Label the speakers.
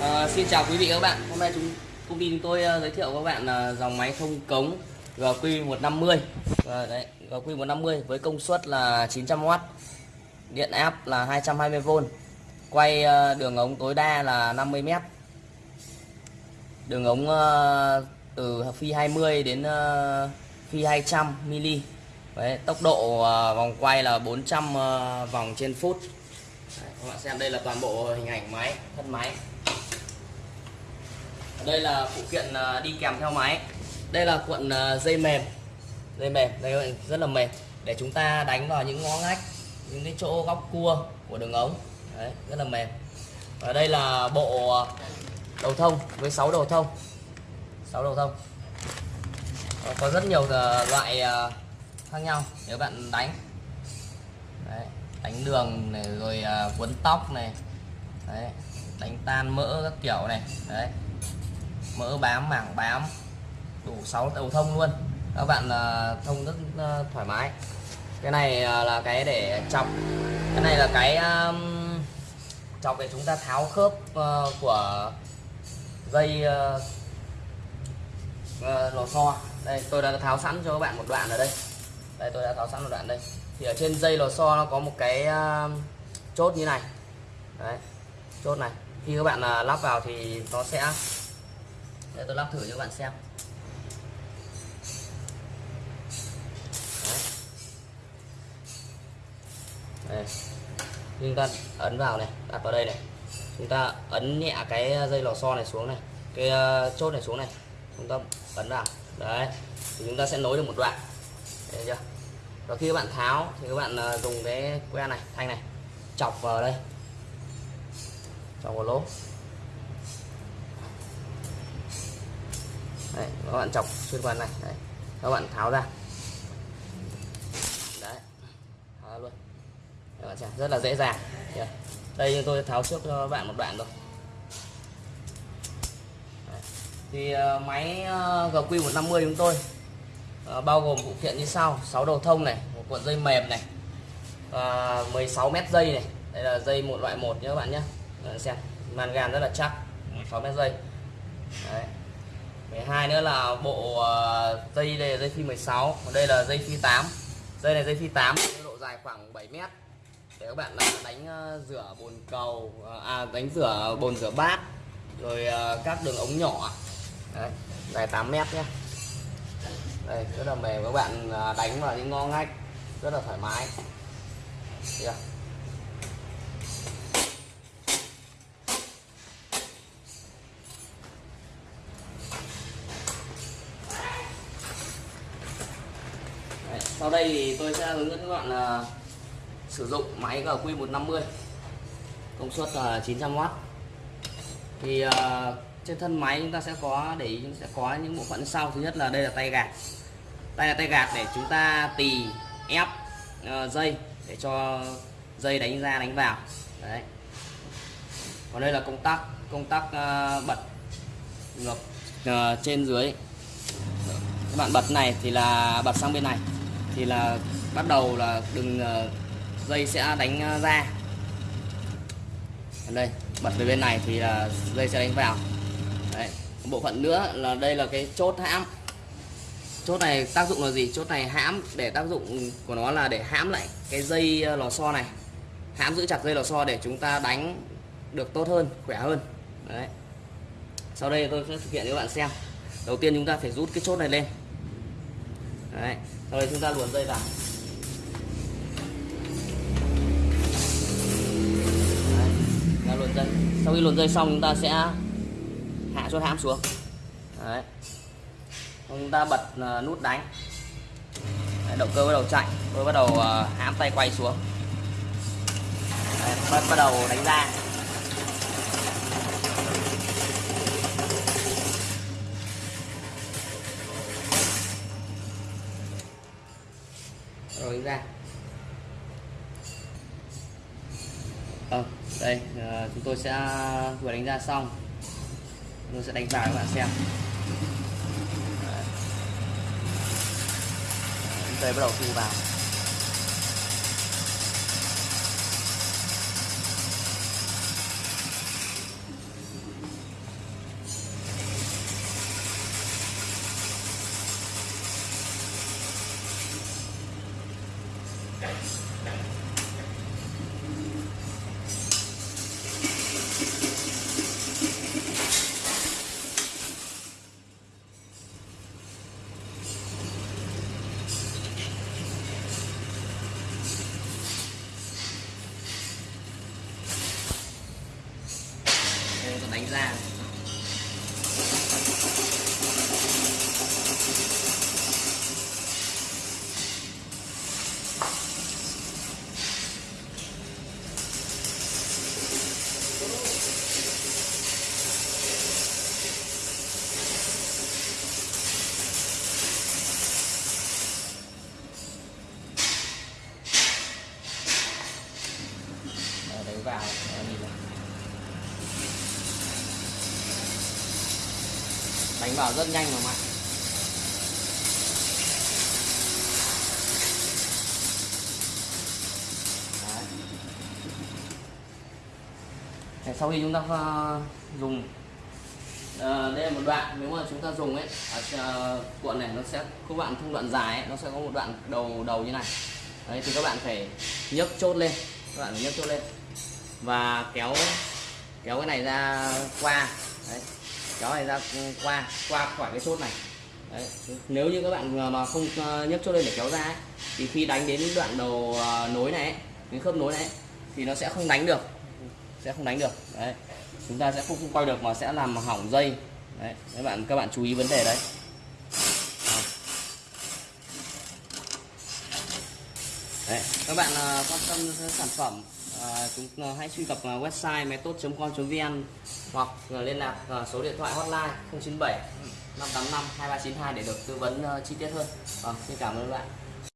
Speaker 1: À, xin chào quý vị các bạn. Hôm nay chúng công ty chúng tôi uh, giới thiệu các bạn là uh, dòng máy không cống GQ150. Và đấy, GQ150 với công suất là 900W. Điện áp là 220V. Quay uh, đường ống tối đa là 50m. Đường ống uh, từ phi 20 đến uh, phi 200 mm. Đấy, tốc độ uh, vòng quay là 400 uh, vòng trên phút. Đấy, các bạn xem đây là toàn bộ hình ảnh máy, thân máy đây là phụ kiện à, đi kèm theo máy. Đây là cuộn à, dây mềm. Dây mềm đây rất là mềm. Để chúng ta đánh vào những ngõ ngách những cái chỗ góc cua của đường ống. Đấy, rất là mềm. Và đây là bộ à, đầu thông với 6 đầu thông. 6 đầu thông. Có rất nhiều loại khác nhau nếu bạn đánh. Đấy, đánh đường này rồi cuốn tóc này. Đấy, đánh tan mỡ các kiểu này. Đấy mỡ bám mảng bám. Đủ 6 đầu thông luôn. Các bạn uh, thông rất uh, thoải mái. Cái này uh, là cái để chọc. Cái này là cái um, chọc để chúng ta tháo khớp uh, của dây uh, uh, lò xo. Đây tôi đã tháo sẵn cho các bạn một đoạn ở đây. Đây tôi đã tháo sẵn một đoạn đây. Thì ở trên dây lò xo nó có một cái uh, chốt như này. Đấy chốt này. Khi các bạn uh, lắp vào thì nó sẽ để tôi lắp thử cho các bạn xem. Đây. chúng ta ấn vào này, đặt vào đây này. Chúng ta ấn nhẹ cái dây lò xo này xuống này, cái ờ, chốt này xuống này. Chúng ta ấn vào. Đấy. Thì chúng ta sẽ nối được một đoạn. Thấy chưa? Và khi các bạn tháo thì các bạn ờ, dùng cái que này, thanh này, chọc vào đây. Chọc vào lỗ các bạn chọc xuyên qua này đấy. các bạn tháo ra. Đấy tháo luôn. Các bạn xem rất là dễ dàng. Đây tôi tháo trước cho bạn một đoạn rồi đấy. thì uh, máy ờ, uh, GQ150 chúng tôi uh, bao gồm phụ kiện như sau. 6 đầu thông này một cuộn dây mềm này và 16 mét dây này. Đây là dây một loại một nhé các bạn nhé. Xem màn gan rất là chắc 16 mét dây. Đấy. 12 nữa là bộ ờ, dây đây là dây phi 16 còn đây là dây phi 8 dây này dây phi 8 độ dài khoảng 7 mét. Để các bạn ờ, đánh ờ, rửa bồn cầu à đánh rửa bồn rửa bát rồi các đường ống nhỏ. Đấy, dài 8 mét nhé đây rất là mềm. Các bạn đánh vào những ngõ ngách rất là thoải mái. Chưa? Sau đây thì tôi sẽ hướng dẫn các bạn là sử dụng máy GQ150 công suất là 900W thì uh, trên thân máy chúng ta sẽ có để ý sẽ có những bộ phận sau. Thứ nhất là đây là tay gạt. Tay là tay gạt để chúng ta tì ép uh, dây để cho dây đánh ra đánh vào. Đấy. Còn đây là công tắc công tắc uh, bật ngược uh, trên dưới. Các bạn bật này thì là bật sang bên này thì là bắt đầu là đừng ờ, dây sẽ đánh ờ, ra. Đây, bật về bên này thì là dây sẽ đánh vào. Đấy bộ phận nữa là đây là cái chốt hãm. Chốt này tác dụng là gì? Chốt này hãm, để tác dụng của nó là để hãm lại cái dây ờ, lò xo này. Hãm giữ chặt dây lò xo để chúng ta đánh được tốt hơn, khỏe hơn. Đấy. Sau đây tôi sẽ thực hiện cho các bạn xem. Đầu tiên chúng ta phải rút cái chốt này lên đấy đây chúng ta luồn dây vào. Đấy, luồn dây. Sau khi luồn dây xong chúng ta sẽ hạ chốt hãm xuống. Đấy. chúng ta bật à, nút đánh. Đấy, động cơ bắt đầu chạy. Tôi bắt đầu à, hãm tay quay xuống. Đấy, bắt, bắt đầu đánh ra. ờ, đây uh, chúng tôi sẽ vừa đánh ra xong. Tôi sẽ đánh vào các bạn xem. Đây bắt đầu thu vào. Thank you. Đấy, đánh vào rất nhanh mà mạnh Đấy. Sau khi chúng ta ờ, dùng ờ, đây là một đoạn nếu mà chúng ta dùng ấy ở ờ, cuộn này nó sẽ các bạn thông đoạn dài ấy, nó sẽ có một đoạn đầu đầu như này. Đấy thì các bạn phải nhấc chốt lên các bạn phải nhấc chốt lên và kéo kéo cái này ra qua. Đấy kéo này ra qua qua khỏi cái chốt này. Đấy. nếu như các bạn mà không ờ, nhấc chốt lên để kéo ra ấy, thì khi đánh đến đoạn đầu ờ, nối này ấy, cái khớp nối này ấy, thì nó sẽ không đánh được. Sẽ không đánh được. Đấy chúng ta sẽ không, không quay được mà sẽ làm hỏng dây. Đấy các bạn các bạn chú ý vấn đề đấy Đấy, các bạn ờ, quan tâm đến sản phẩm ờ, chúng ờ, hãy truy cập website website tốt com vn hoặc liên lạc số điện thoại hotline 097 585 2392 để được tư vấn chi tiết hơn. Vâng, xin cảm ơn bạn.